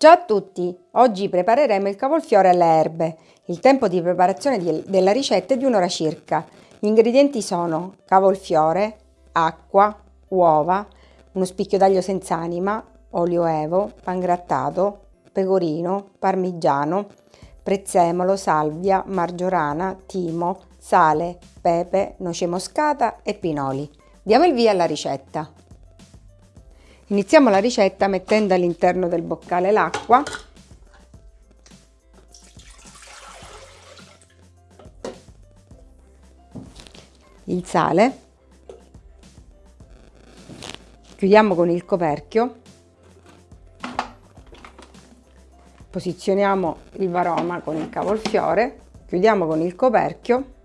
Ciao a tutti! Oggi prepareremo il cavolfiore alle erbe. Il tempo di preparazione della ricetta è di un'ora circa. Gli ingredienti sono cavolfiore, acqua, uova, uno spicchio d'aglio senza anima, olio evo, pangrattato, pecorino, parmigiano, prezzemolo, salvia, margiorana, timo, sale, pepe, noce moscata e pinoli. Diamo il via alla ricetta. Iniziamo la ricetta mettendo all'interno del boccale l'acqua. Il sale. Chiudiamo con il coperchio. Posizioniamo il varoma con il cavolfiore. Chiudiamo con il coperchio.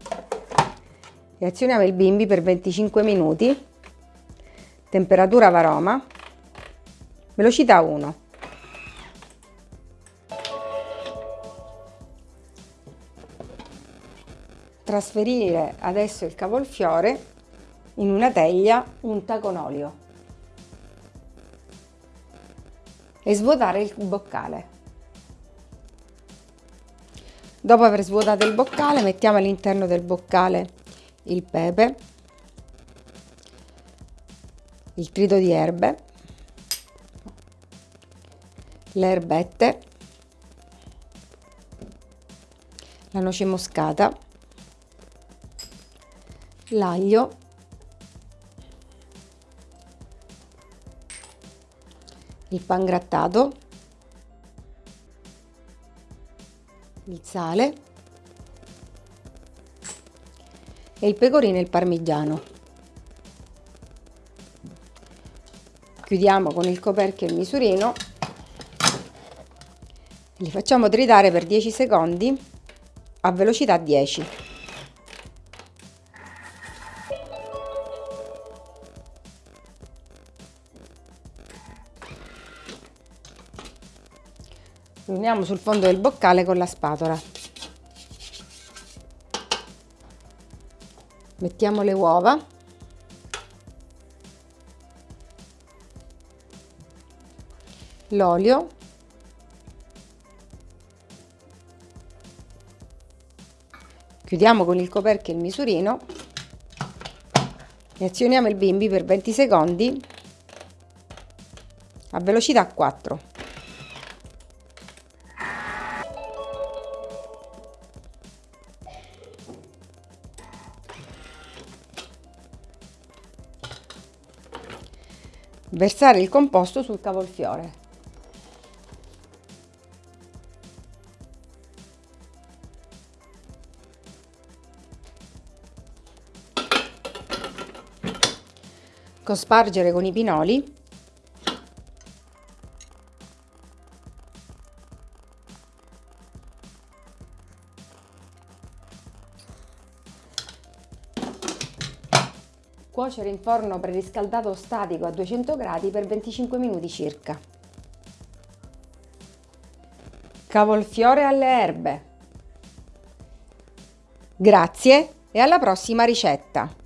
E azioniamo il bimbi per 25 minuti. Temperatura varoma velocità 1 trasferire adesso il cavolfiore in una teglia unta con olio. E svuotare il boccale. Dopo aver svuotato il boccale mettiamo all'interno del boccale il pepe il trito di erbe le erbette, la noce moscata, l'aglio, il pangrattato, il sale e il pecorino e il parmigiano. Chiudiamo con il coperchio il misurino li facciamo tritare per 10 secondi a velocità 10 uniamo sul fondo del boccale con la spatola. Mettiamo le uova. L'olio Chiudiamo con il coperchio il misurino e azioniamo il bimbi per 20 secondi a velocità 4. Versare il composto sul cavolfiore. Cospargere con i pinoli cuocere in forno preriscaldato statico a 200 gradi per 25 minuti circa. Cavolfiore alle erbe. Grazie e alla prossima ricetta!